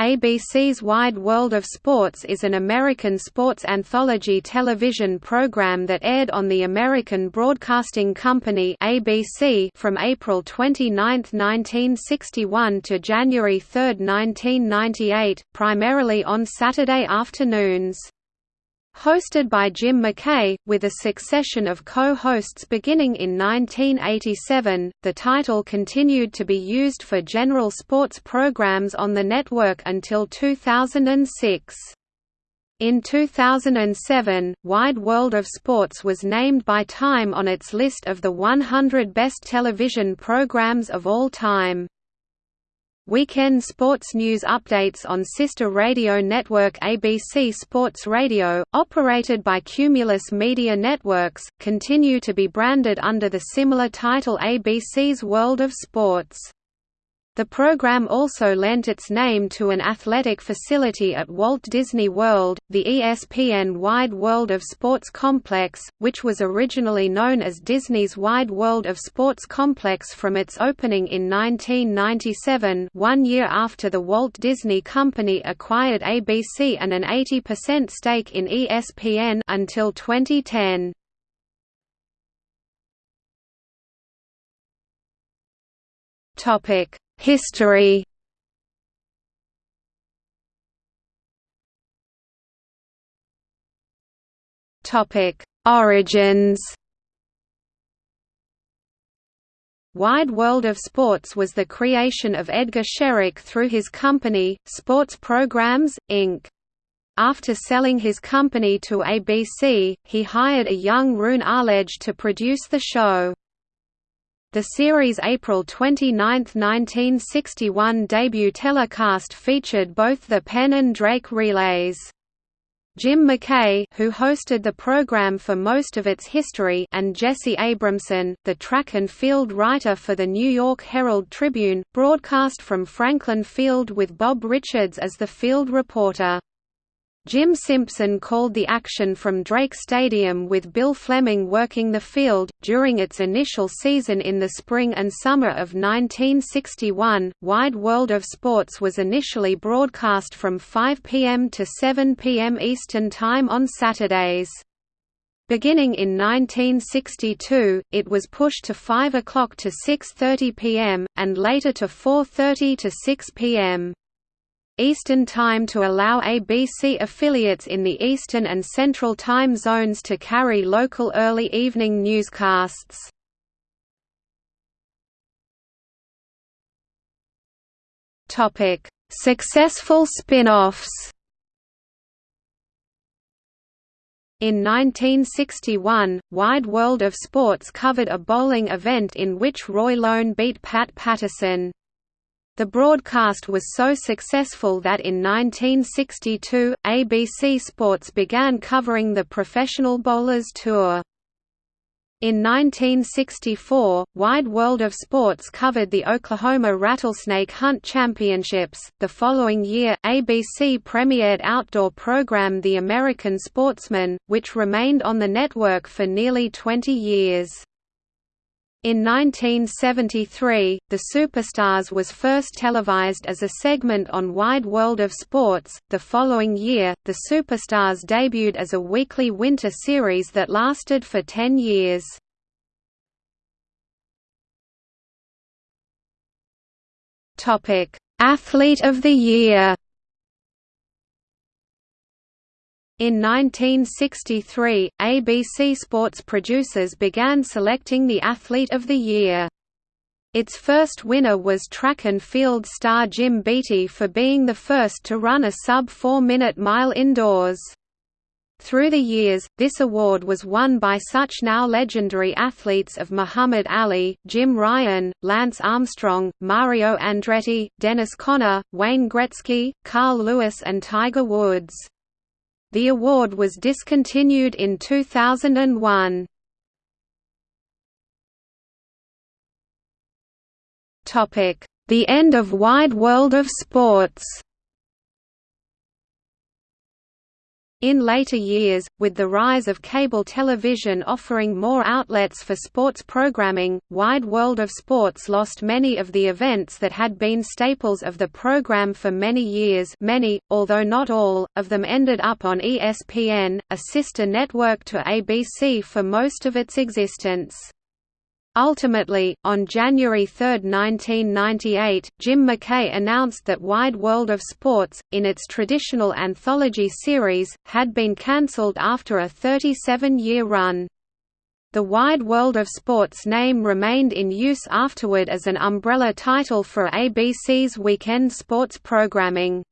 ABC's Wide World of Sports is an American sports anthology television program that aired on the American Broadcasting Company (ABC) from April 29, 1961 to January 3, 1998, primarily on Saturday afternoons. Hosted by Jim McKay, with a succession of co-hosts beginning in 1987, the title continued to be used for general sports programs on the network until 2006. In 2007, Wide World of Sports was named by Time on its list of the 100 best television programs of all time. Weekend sports news updates on sister radio network ABC Sports Radio, operated by Cumulus Media Networks, continue to be branded under the similar title ABC's World of Sports. The program also lent its name to an athletic facility at Walt Disney World, the ESPN Wide World of Sports Complex, which was originally known as Disney's Wide World of Sports Complex from its opening in 1997 one year after the Walt Disney Company acquired ABC and an 80% stake in ESPN until 2010. Topic History Topic: Origins. Wide World of Sports was the creation of Edgar Scherick through his company, Sports Programs, Inc. After selling his company to ABC, he hired a young Roone Arledge to produce the show. The series' April 29, 1961 debut telecast featured both the Penn and Drake relays. Jim McKay who hosted the program for most of its history and Jesse Abramson, the track and field writer for the New York Herald Tribune, broadcast from Franklin Field with Bob Richards as the field reporter. Jim Simpson called the action from Drake Stadium with Bill Fleming working the field. During its initial season in the spring and summer of 1961, Wide World of Sports was initially broadcast from 5 p.m. to 7 p.m. Eastern Time on Saturdays. Beginning in 1962, it was pushed to 5 o'clock to 6.30 p.m., and later to 4.30 to 6 p.m. Eastern Time to allow ABC affiliates in the Eastern and Central time zones to carry local early evening newscasts. Successful spin-offs In 1961, Wide World of Sports covered a bowling event in which Roy Lown beat Pat Patterson. The broadcast was so successful that in 1962, ABC Sports began covering the Professional Bowlers Tour. In 1964, Wide World of Sports covered the Oklahoma Rattlesnake Hunt Championships. The following year, ABC premiered outdoor program The American Sportsman, which remained on the network for nearly 20 years. In 1973, The Superstars was first televised as a segment on Wide World of Sports. The following year, The Superstars debuted as a weekly winter series that lasted for 10 years. Topic: Athlete of the Year. In 1963, ABC Sports producers began selecting the Athlete of the Year. Its first winner was track and field star Jim Beatty for being the first to run a sub-4-minute mile indoors. Through the years, this award was won by such now legendary athletes of Muhammad Ali, Jim Ryun, Lance Armstrong, Mario Andretti, Dennis Conner, Wayne Gretzky, Carl Lewis and Tiger Woods. The award was discontinued in 2001. The end of Wide World of Sports In later years, with the rise of cable television offering more outlets for sports programming, Wide World of Sports lost many of the events that had been staples of the program for many years many, although not all, of them ended up on ESPN, a sister network to ABC for most of its existence. Ultimately, on January 3, 1998, Jim McKay announced that Wide World of Sports, in its traditional anthology series, had been cancelled after a 37-year run. The Wide World of Sports name remained in use afterward as an umbrella title for ABC's weekend sports programming.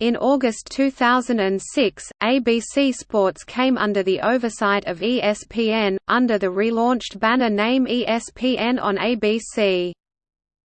In August 2006, ABC Sports came under the oversight of ESPN, under the relaunched banner name ESPN on ABC.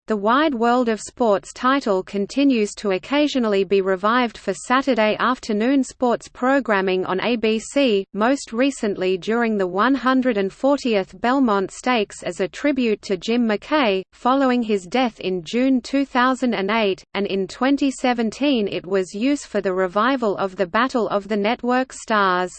The Wide World of Sports title continues to occasionally be revived for Saturday afternoon sports programming on ABC, most recently during the 140th Belmont Stakes as a tribute to Jim McKay, following his death in June 2008, and in 2017 it was used for the revival of the Battle of the Network Stars.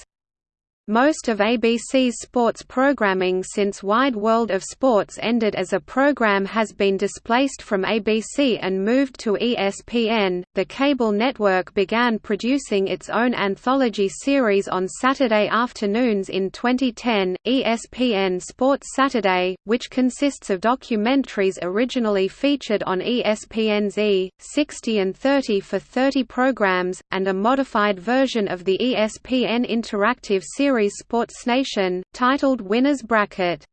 Most of ABC's sports programming since Wide World of Sports ended as a program has been displaced from ABC and moved to ESPN. The cable network began producing its own anthology series on Saturday afternoons in 2010, ESPN Sports Saturday, which consists of documentaries originally featured on ESPN's E! 60 and 30 for 30 programs, and a modified version of the ESPN Interactive series series Sports Nation, titled Winner's Bracket.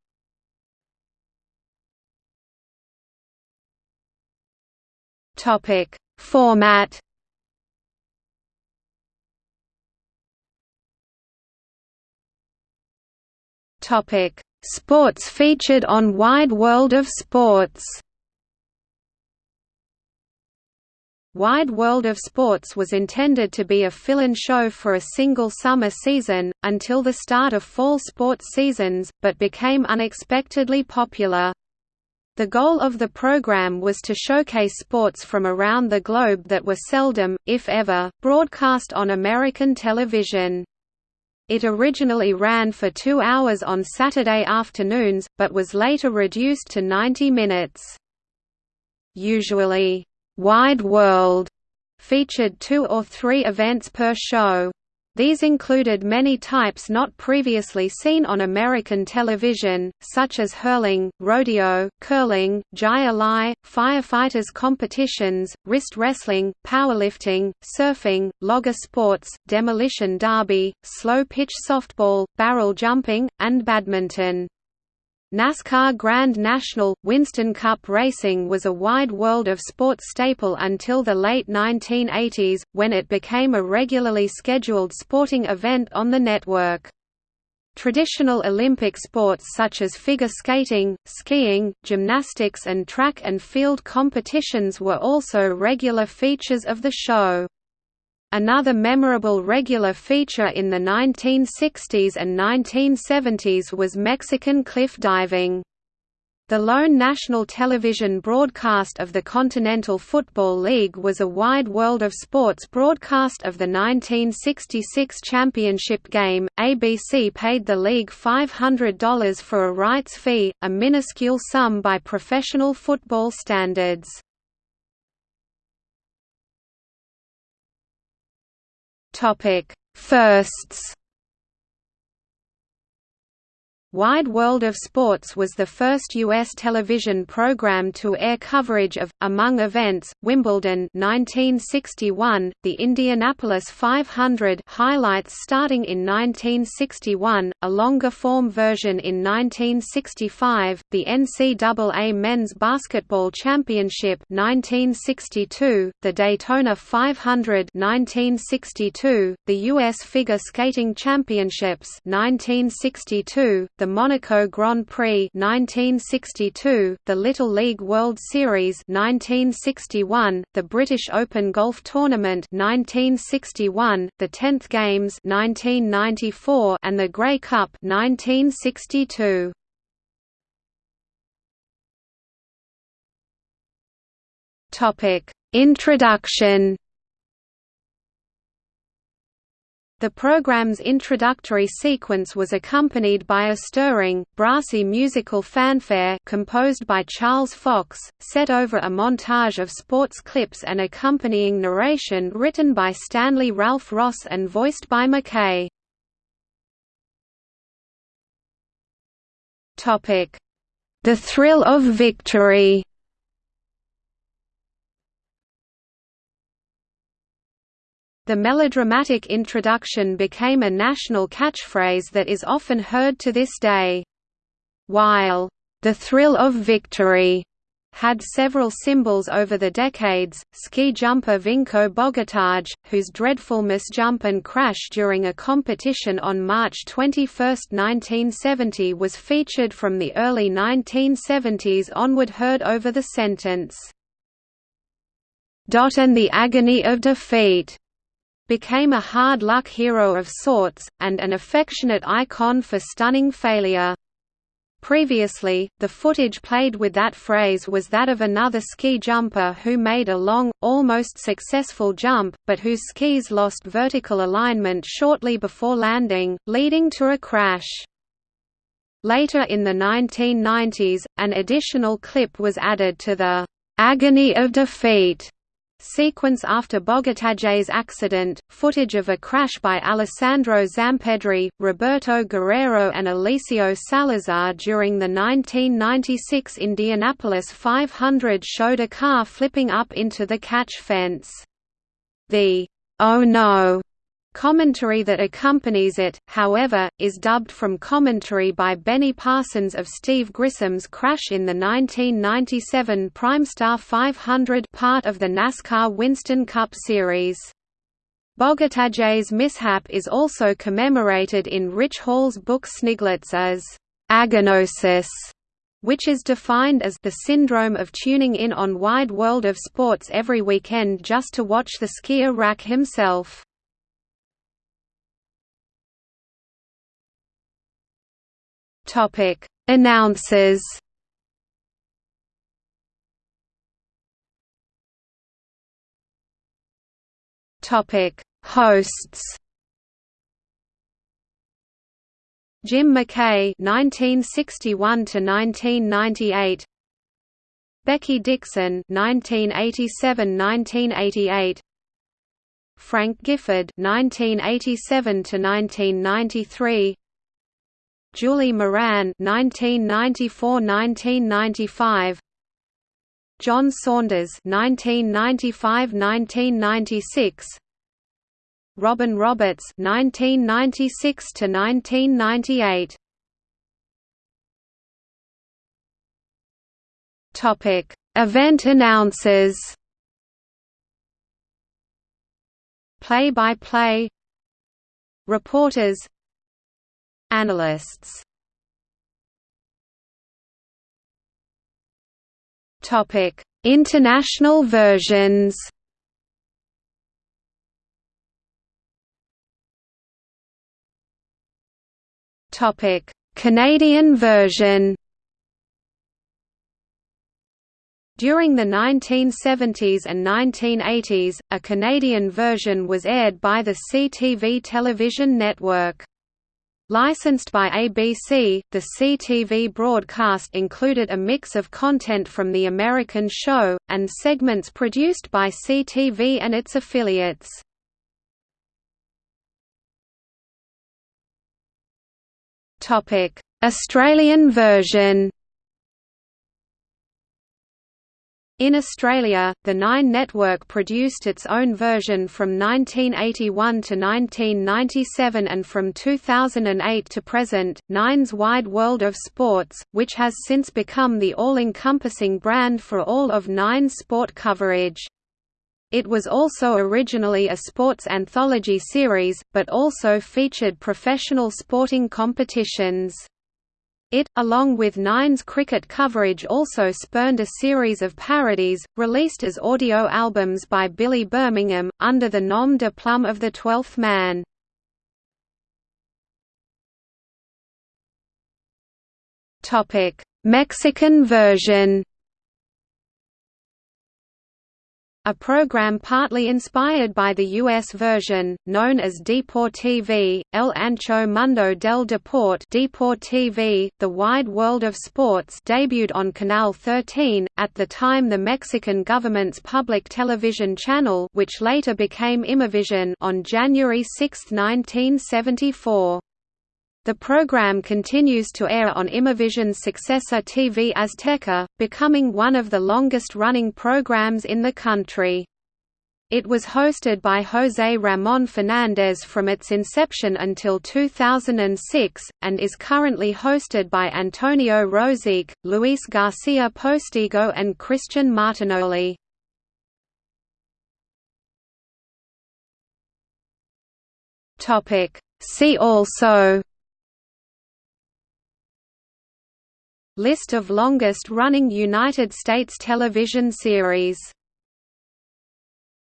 Topic: Format. Topic: Sports featured on Wide World of Sports. Wide World of Sports was intended to be a fill-in show for a single summer season, until the start of fall sports seasons, but became unexpectedly popular. The goal of the program was to showcase sports from around the globe that were seldom, if ever, broadcast on American television. It originally ran for two hours on Saturday afternoons, but was later reduced to 90 minutes. Usually, Wide World featured two or three events per show. These included many types not previously seen on American television, such as hurling, rodeo, curling, jai alai, firefighters competitions, wrist wrestling, powerlifting, surfing, logger sports, demolition derby, slow-pitch softball, barrel jumping, and badminton. NASCAR Grand National, Winston Cup racing was a wide world of sports staple until the late 1980s, when it became a regularly scheduled sporting event on the network. Traditional Olympic sports such as figure skating, skiing, gymnastics and track and field competitions were also regular features of the show. Another memorable regular feature in the 1960s and 1970s was Mexican cliff diving. The lone national television broadcast of the Continental Football League was a wide world of sports broadcast of the 1966 championship game. ABC paid the league $500 for a rights fee, a minuscule sum by professional football standards. Topic: Firsts Wide World of Sports was the first U.S. television program to air coverage of, among events, Wimbledon 1961, the Indianapolis 500 highlights starting in 1961, a longer-form version in 1965, the NCAA Men's Basketball Championship 1962, the Daytona 500 1962, the U.S. Figure Skating Championships 1962, the the Monaco Grand Prix 1962, the Little League World Series 1961, the British Open Golf Tournament 1961, the 10th Games 1994, and the Grey Cup 1962. Topic: Introduction The program's introductory sequence was accompanied by a stirring, brassy musical fanfare composed by Charles Fox, set over a montage of sports clips and accompanying narration written by Stanley Ralph Ross and voiced by McKay. The Thrill of Victory The melodramatic introduction became a national catchphrase that is often heard to this day. While, "...the thrill of victory," had several symbols over the decades, ski jumper Vinko Bogataj, whose dreadful misjump and crash during a competition on March 21, 1970 was featured from the early 1970s onward heard over the sentence, "...and the agony of defeat." Became a hard-luck hero of sorts, and an affectionate icon for stunning failure. Previously, the footage played with that phrase was that of another ski jumper who made a long, almost successful jump, but whose skis lost vertical alignment shortly before landing, leading to a crash. Later in the 1990s, an additional clip was added to the "'Agony of Defeat' Sequence after Bogataj's accident, footage of a crash by Alessandro Zampedri, Roberto Guerrero and Eliseo Salazar during the 1996 Indianapolis 500 showed a car flipping up into the catch fence. The "'Oh no' Commentary that accompanies it, however, is dubbed from commentary by Benny Parsons of Steve Grissom's crash in the 1997 Primestar 500 part of the NASCAR Winston Cup Series. Bogataj's mishap is also commemorated in Rich Hall's book Sniglets as agonosis, which is defined as the syndrome of tuning in on Wide World of Sports every weekend just to watch the skier rack himself. Topic: Announcers. Topic: Hosts. Jim McKay (1961 to 1998). Becky Dixon (1987–1988). Frank Gifford (1987 to 1993). Julie Moran 1994–1995 John Saunders 1995–1996 Robin Roberts 1996 to 1998 Topic Event announcers. Play-by-play -play. Reporters Analysts Topic: International versions. Topic: Canadian version. During the 1970s and 1980s, a Canadian version was aired by the CTV television network. Licensed by ABC, the CTV broadcast included a mix of content from the American show, and segments produced by CTV and its affiliates. Australian version In Australia, the Nine network produced its own version from 1981 to 1997 and from 2008 to present, Nine's Wide World of Sports, which has since become the all-encompassing brand for all of Nine's sport coverage. It was also originally a sports anthology series, but also featured professional sporting competitions. It, along with Nine's cricket coverage also spurned a series of parodies, released as audio albums by Billy Birmingham, under the nom de plume of The Twelfth Man. Mexican version A program partly inspired by the U.S. version, known as Deport TV, El Ancho Mundo del Deporte TV, The Wide World of Sports debuted on Canal 13, at the time the Mexican government's public television channel which later became Imevisión on January 6, 1974. The program continues to air on Imevisión's successor TV Azteca, becoming one of the longest-running programs in the country. It was hosted by José Ramón Fernández from its inception until 2006, and is currently hosted by Antonio Rosique, Luis García Postigo and Christian Martinoli. See also List of longest-running United States television series